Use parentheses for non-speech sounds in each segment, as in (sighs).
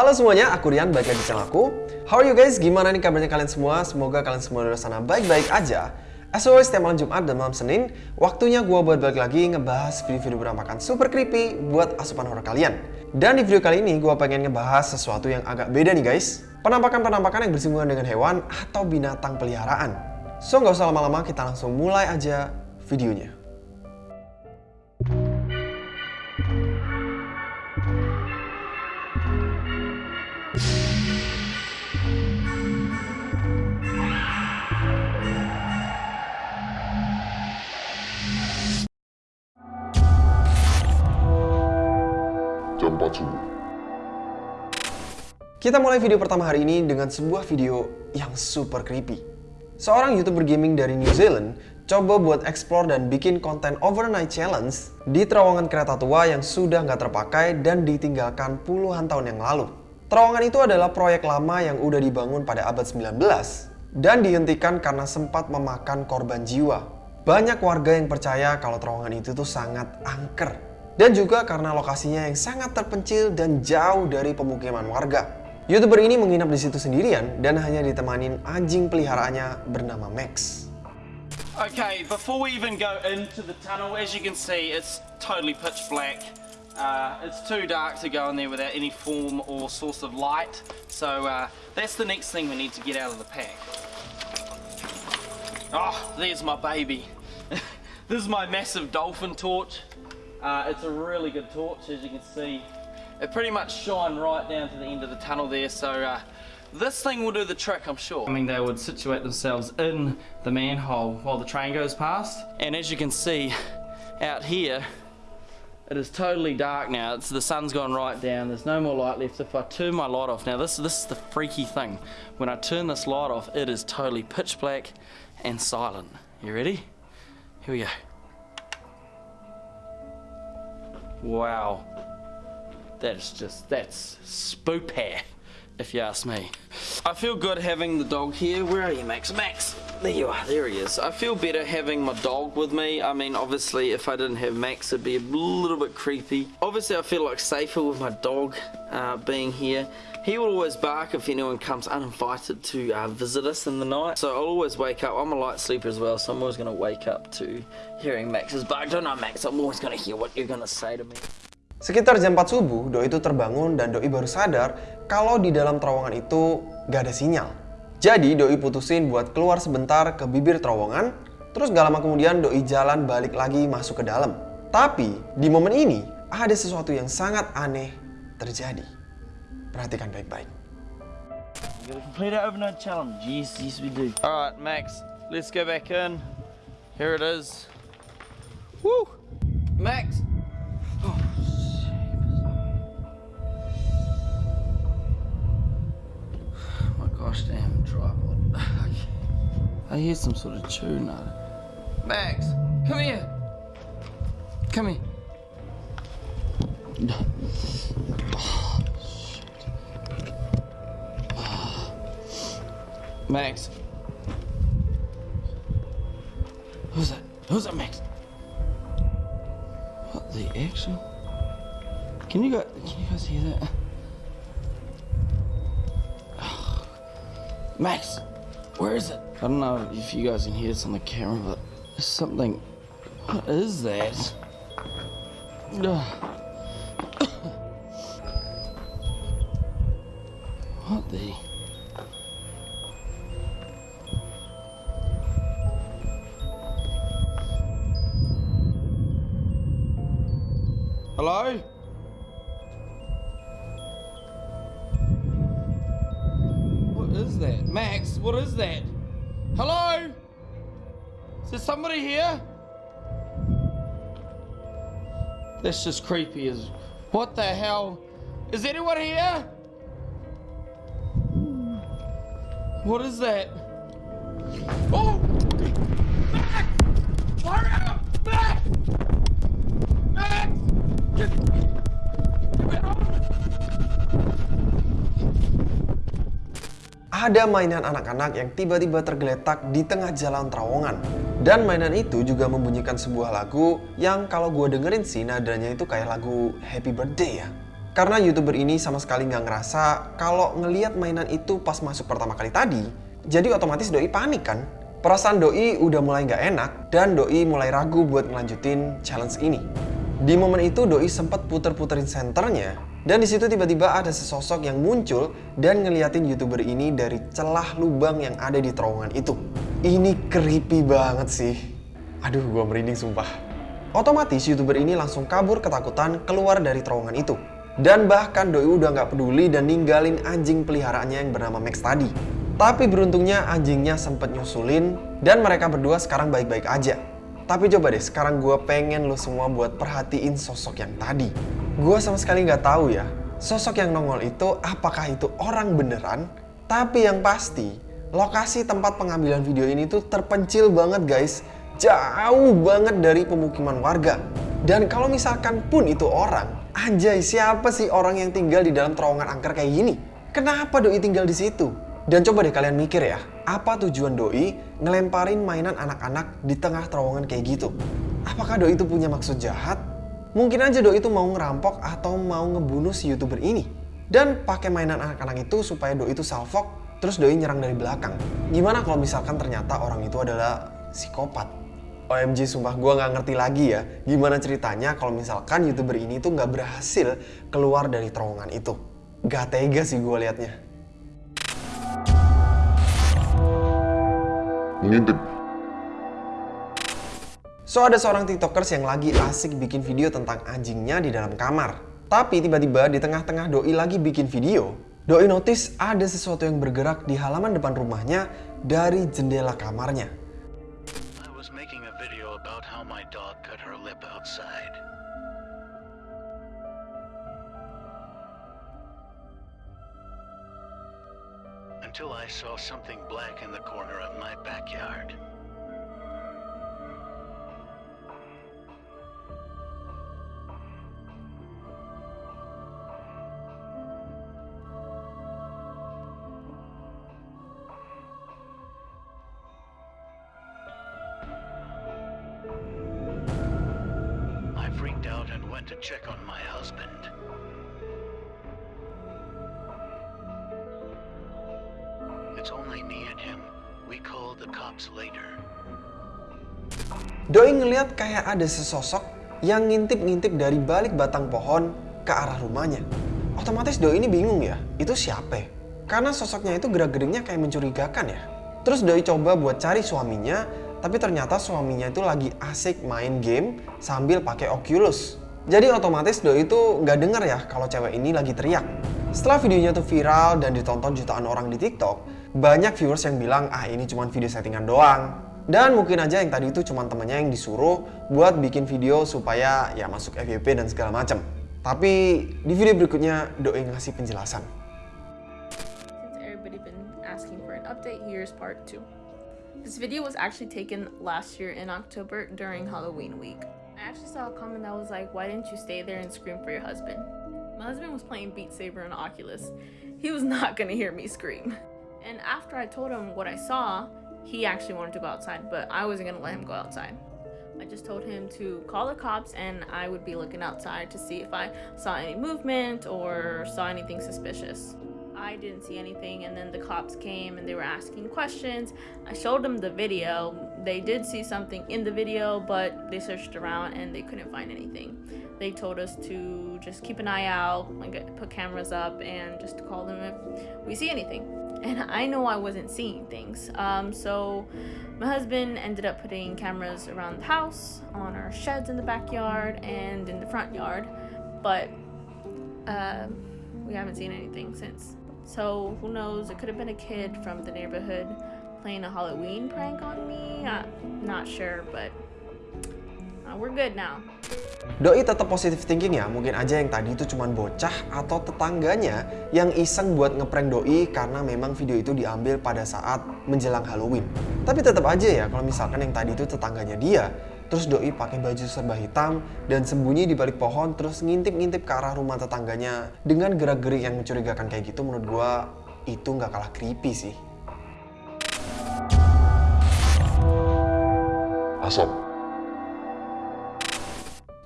Halo semuanya, aku Rian, balik lagi di channel aku. How are you guys? Gimana nih kabarnya kalian semua? Semoga kalian semua di sana baik-baik aja. As always, setiap malam Jumat dan malam Senin, waktunya gue buat balik lagi ngebahas video-video berantakan super creepy buat asupan horror kalian. Dan di video kali ini, gue pengen ngebahas sesuatu yang agak beda nih guys. Penampakan-penampakan yang bersinggungan dengan hewan atau binatang peliharaan. So, nggak usah lama-lama, kita langsung mulai aja videonya. Kita mulai video pertama hari ini dengan sebuah video yang super creepy. Seorang youtuber gaming dari New Zealand coba buat explore dan bikin konten overnight challenge di terowongan kereta tua yang sudah nggak terpakai dan ditinggalkan puluhan tahun yang lalu. Terowongan itu adalah proyek lama yang udah dibangun pada abad 19 dan dihentikan karena sempat memakan korban jiwa. Banyak warga yang percaya kalau terowongan itu tuh sangat angker dan juga karena lokasinya yang sangat terpencil dan jauh dari pemukiman warga. YouTuber ini menginap di situ sendirian dan hanya ditemanin anjing peliharaannya bernama Max. Okay, before we even go into the tunnel, as you can see, it's totally pitch black. Uh, it's too dark to go in there without any form or source of light. So uh, that's the next thing we need to get out of the pack. Oh, there's my baby. (laughs) this is my massive dolphin torch. Uh, it's a really good torch, as you can see. It pretty much shine right down to the end of the tunnel there, so uh, this thing will do the trick, I'm sure. I mean, they would situate themselves in the manhole while the train goes past. And as you can see, out here, it is totally dark now. It's, the sun's gone right down. There's no more light left. If I turn my light off, now this, this is the freaky thing. When I turn this light off, it is totally pitch black and silent. You ready? Here we go. Wow. That's just, that's spoopy, if you ask me. I feel good having the dog here. Where are you, Max? Max! There you are, there he is. I feel better having my dog with me. I mean, obviously, if I didn't have Max, it'd be a little bit creepy. Obviously, I feel like safer with my dog uh, being here. He will always bark if anyone comes uninvited to uh, visit us in the night. So I'll always wake up. I'm a light sleeper as well, so I'm always going to wake up to hearing Max's bark. Don't know, Max. I'm always going to hear what you're going to say to me. Sekitar jam 4 subuh, Doi itu terbangun dan Doi baru sadar kalau di dalam terowongan itu gak ada sinyal. Jadi Doi putusin buat keluar sebentar ke bibir terowongan, terus gak lama kemudian Doi jalan balik lagi masuk ke dalam. Tapi di momen ini ada sesuatu yang sangat aneh terjadi. Perhatikan baik-baik. You gotta complete our overnight challenge. Yes, yes we do. Alright, Max, let's go back in. Here it is. Woo! Max! Gosh damn tripod. (laughs) I hear some sort of tune out Max, come here! Come here. Oh, (sighs) shit. Max. Who's that? Who's that, Max? What the actual? Can you guys, can you guys hear that? Max, where is it? I don't know if you guys can hear this on the camera, but there's something. What is that? (coughs) What the? Hello? What is that? Hello? Is there somebody here? That's just creepy as what the hell? Is anyone here? What is that? Oh! Max! Hurry up! Max! Max! Get, Ada mainan anak-anak yang tiba-tiba tergeletak di tengah jalan terowongan. Dan mainan itu juga membunyikan sebuah lagu yang kalau gue dengerin sih nadanya itu kayak lagu Happy Birthday ya. Karena youtuber ini sama sekali nggak ngerasa kalau ngeliat mainan itu pas masuk pertama kali tadi, jadi otomatis doi panik kan? Perasaan doi udah mulai nggak enak dan doi mulai ragu buat ngelanjutin challenge ini. Di momen itu doi sempat puter-puterin senternya dan di situ tiba-tiba ada sesosok yang muncul dan ngeliatin youtuber ini dari celah lubang yang ada di terowongan itu. Ini creepy banget sih. Aduh, gua merinding sumpah. Otomatis youtuber ini langsung kabur ketakutan keluar dari terowongan itu. Dan bahkan Doi udah nggak peduli dan ninggalin anjing peliharaannya yang bernama Max tadi. Tapi beruntungnya anjingnya sempet nyusulin dan mereka berdua sekarang baik-baik aja. Tapi coba deh, sekarang gue pengen lo semua buat perhatiin sosok yang tadi. Gue sama sekali nggak tahu ya, sosok yang nongol itu apakah itu orang beneran? Tapi yang pasti, lokasi tempat pengambilan video ini tuh terpencil banget guys. Jauh banget dari pemukiman warga. Dan kalau misalkan pun itu orang, anjay siapa sih orang yang tinggal di dalam terowongan angker kayak gini? Kenapa doi tinggal di situ? Dan coba deh kalian mikir ya, apa tujuan doi ngelemparin mainan anak-anak di tengah terowongan kayak gitu? Apakah doi itu punya maksud jahat? Mungkin aja doi itu mau ngerampok atau mau ngebunuh si youtuber ini. Dan pakai mainan anak-anak itu supaya doi itu salvok, terus doi nyerang dari belakang. Gimana kalau misalkan ternyata orang itu adalah psikopat? OMG sumpah gue nggak ngerti lagi ya gimana ceritanya kalau misalkan youtuber ini tuh nggak berhasil keluar dari terowongan itu. Gak tega sih gue liatnya. Mengintip. So ada seorang tiktokers yang lagi asik bikin video tentang anjingnya di dalam kamar. Tapi tiba-tiba di tengah-tengah Doi lagi bikin video, Doi notice ada sesuatu yang bergerak di halaman depan rumahnya dari jendela kamarnya. Until I saw something black in the corner of my backyard. Went to check on my husband. It's only me and him. We called the cops later. Doi ngeliat kayak ada sesosok yang ngintip-ngintip dari balik batang pohon ke arah rumahnya. Otomatis Doi ini bingung ya, itu siapa? Karena sosoknya itu gerak-geriknya kayak mencurigakan ya. Terus Doi coba buat cari suaminya, tapi ternyata suaminya itu lagi asik main game sambil pakai Oculus. Jadi otomatis Doi itu nggak denger ya kalau cewek ini lagi teriak. Setelah videonya tuh viral dan ditonton jutaan orang di TikTok, banyak viewers yang bilang ah ini cuma video settingan doang. Dan mungkin aja yang tadi itu cuma temennya yang disuruh buat bikin video supaya ya masuk FYP dan segala macam. Tapi di video berikutnya Doi ngasih penjelasan. This video was actually taken last year in October during Halloween week. I actually saw a comment that was like, why didn't you stay there and scream for your husband? My husband was playing Beat Saber on Oculus. He was not (laughs) gonna hear me scream. And after I told him what I saw, he actually wanted to go outside, but I wasn't gonna let him go outside. I just told him to call the cops and I would be looking outside to see if I saw any movement or saw anything suspicious. I didn't see anything, and then the cops came and they were asking questions. I showed them the video. They did see something in the video, but they searched around and they couldn't find anything. They told us to just keep an eye out, like put cameras up, and just to call them if we see anything. And I know I wasn't seeing things, um, so my husband ended up putting cameras around the house, on our sheds in the backyard, and in the front yard. But uh, we haven't seen anything since. So who knows? It could have been a kid from the neighborhood playing a Halloween prank on me. Uh, not sure, but uh, we're good now. Doi tetap positive thinking ya, mungkin aja yang tadi itu cuma bocah atau tetangganya yang iseng buat ngeprank Doi karena memang video itu diambil pada saat menjelang Halloween. Tapi tetap aja ya kalau misalkan yang tadi itu tetangganya dia, terus Doi pakai baju serba hitam dan sembunyi di balik pohon terus ngintip-ngintip ke arah rumah tetangganya dengan gerak-gerik yang mencurigakan kayak gitu menurut gua itu nggak kalah creepy sih. Asap.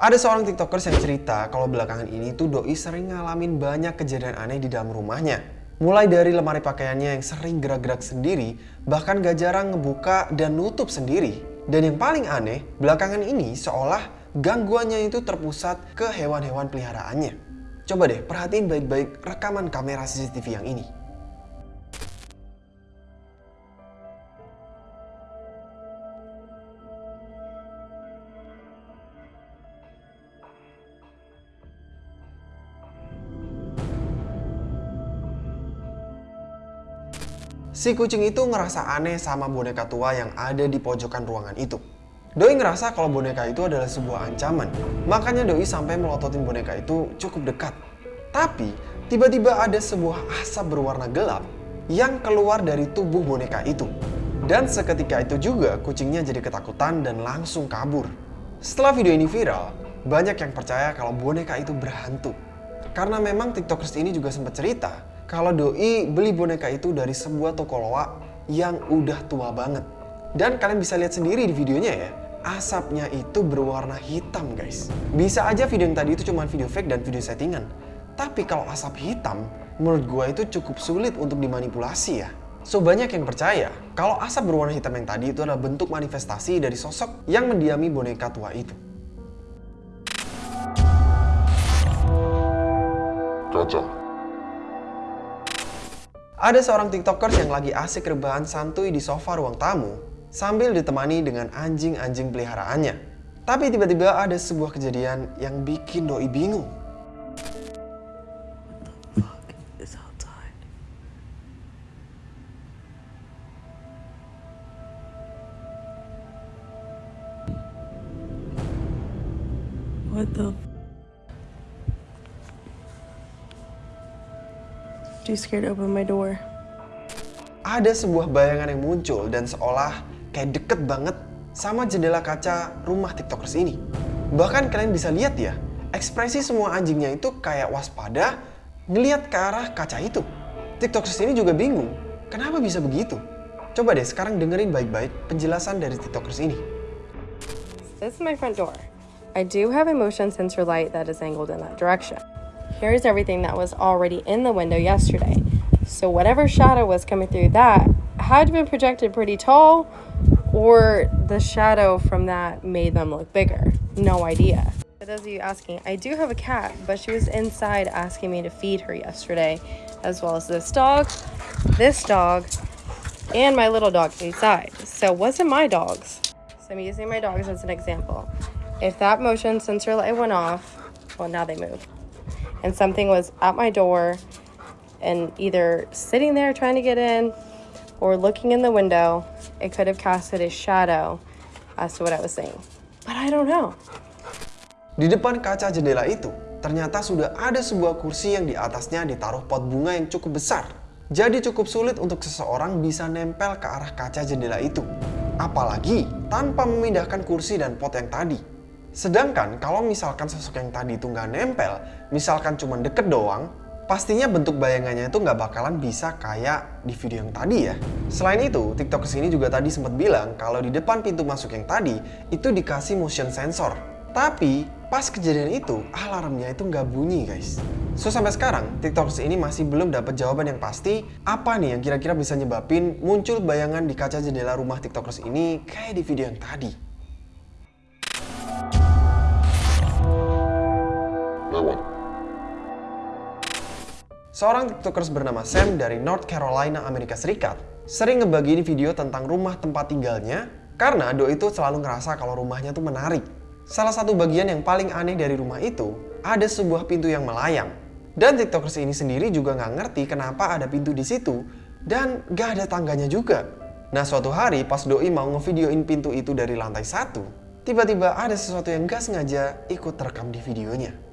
Ada seorang tiktokers yang cerita kalau belakangan ini tuh Doi sering ngalamin banyak kejadian aneh di dalam rumahnya. Mulai dari lemari pakaiannya yang sering gerak-gerak sendiri, bahkan gak jarang ngebuka dan nutup sendiri. Dan yang paling aneh, belakangan ini seolah gangguannya itu terpusat ke hewan-hewan peliharaannya. Coba deh perhatiin baik-baik rekaman kamera CCTV yang ini. Si kucing itu ngerasa aneh sama boneka tua yang ada di pojokan ruangan itu. Doi ngerasa kalau boneka itu adalah sebuah ancaman, makanya Doi sampai melototin boneka itu cukup dekat. Tapi, tiba-tiba ada sebuah asap berwarna gelap yang keluar dari tubuh boneka itu. Dan seketika itu juga kucingnya jadi ketakutan dan langsung kabur. Setelah video ini viral, banyak yang percaya kalau boneka itu berhantu. Karena memang tiktokers ini juga sempat cerita kalau Doi beli boneka itu dari sebuah toko loak yang udah tua banget. Dan kalian bisa lihat sendiri di videonya ya, asapnya itu berwarna hitam guys. Bisa aja video yang tadi itu cuma video fake dan video settingan. Tapi kalau asap hitam, menurut gue itu cukup sulit untuk dimanipulasi ya. So banyak yang percaya kalau asap berwarna hitam yang tadi itu adalah bentuk manifestasi dari sosok yang mendiami boneka tua itu. Kaca. Ada seorang tiktokers yang lagi asik rebahan santuy di sofa ruang tamu sambil ditemani dengan anjing-anjing peliharaannya. Tapi tiba-tiba ada sebuah kejadian yang bikin Doi bingung. Too scared to open my door. Ada sebuah bayangan yang muncul dan seolah kayak deket banget sama jendela kaca rumah tiktokers ini. Bahkan kalian bisa lihat ya, ekspresi semua anjingnya itu kayak waspada ngeliat ke arah kaca itu. Tiktokers ini juga bingung, kenapa bisa begitu? Coba deh sekarang dengerin baik-baik penjelasan dari tiktokers ini. This is my front door. I do have a motion sensor light that is angled in that direction. Here's everything that was already in the window yesterday. So whatever shadow was coming through that had been projected pretty tall, or the shadow from that made them look bigger. No idea. For those of you asking, I do have a cat, but she was inside asking me to feed her yesterday, as well as this dog, this dog, and my little dog inside. So wasn't my dogs. So I'm using my dogs as an example. If that motion sensor light went off, well, now they move. And something was at my door and either sitting there trying to get in or looking in the window, it could have casted a shadow as to what I was saying. But I don't know. Di depan kaca jendela itu, ternyata sudah ada sebuah kursi yang di atasnya ditaruh pot bunga yang cukup besar. Jadi cukup sulit untuk seseorang bisa nempel ke arah kaca jendela itu. Apalagi tanpa memindahkan kursi dan pot yang tadi. Sedangkan kalau misalkan sosok yang tadi itu nggak nempel, misalkan cuma deket doang, pastinya bentuk bayangannya itu nggak bakalan bisa kayak di video yang tadi ya. Selain itu, tiktokers ini juga tadi sempat bilang kalau di depan pintu masuk yang tadi itu dikasih motion sensor. Tapi pas kejadian itu alarmnya itu nggak bunyi guys. So sampai sekarang tiktokers ini masih belum dapat jawaban yang pasti apa nih yang kira-kira bisa nyebabin muncul bayangan di kaca jendela rumah tiktokers ini kayak di video yang tadi. Lewat. Seorang tiktokers bernama Sam dari North Carolina, Amerika Serikat sering ngebagiin video tentang rumah tempat tinggalnya karena Do itu selalu ngerasa kalau rumahnya tuh menarik. Salah satu bagian yang paling aneh dari rumah itu ada sebuah pintu yang melayang. Dan tiktokers ini sendiri juga nggak ngerti kenapa ada pintu di situ dan gak ada tangganya juga. Nah suatu hari pas Doi mau ngevideoin pintu itu dari lantai satu, tiba-tiba ada sesuatu yang gak sengaja ikut terekam di videonya.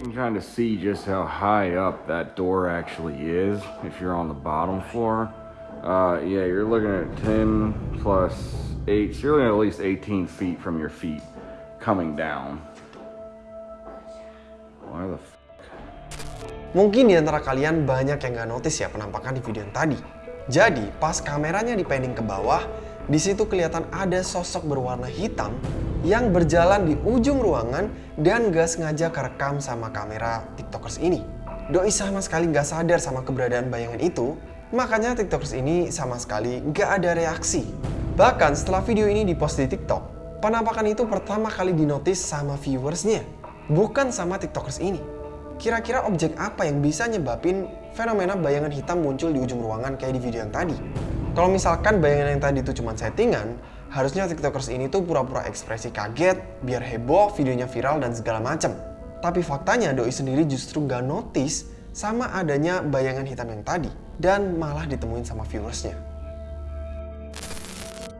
Can kind of see just how high up that door actually is if you're on the bottom floor. Uh, yeah, you're looking at 10 plus 8, so you're looking at at least 18 feet from your feet coming down. Why the f- Mungkin di antara kalian banyak yang gak notice ya penampakan di video yang tadi. Jadi, pas kameranya dipending ke bawah, di situ kelihatan ada sosok berwarna hitam yang berjalan di ujung ruangan dan gak sengaja kerekam sama kamera tiktokers ini. Doi sama sekali gak sadar sama keberadaan bayangan itu, makanya tiktokers ini sama sekali gak ada reaksi. Bahkan setelah video ini dipost di tiktok, penampakan itu pertama kali dinotis sama viewersnya, bukan sama tiktokers ini. Kira-kira objek apa yang bisa nyebabin fenomena bayangan hitam muncul di ujung ruangan kayak di video yang tadi? Kalau misalkan bayangan yang tadi itu cuma settingan, harusnya tiktokers ini tuh pura-pura ekspresi kaget, biar heboh, videonya viral dan segala macem. Tapi faktanya Doi sendiri justru gak notice sama adanya bayangan hitam yang tadi, dan malah ditemuin sama viewersnya.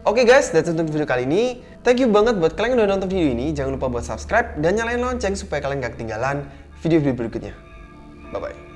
Oke okay guys, that's it untuk video kali ini. Thank you banget buat kalian yang udah nonton video ini. Jangan lupa buat subscribe dan nyalain lonceng supaya kalian gak ketinggalan video-video berikutnya. Bye-bye.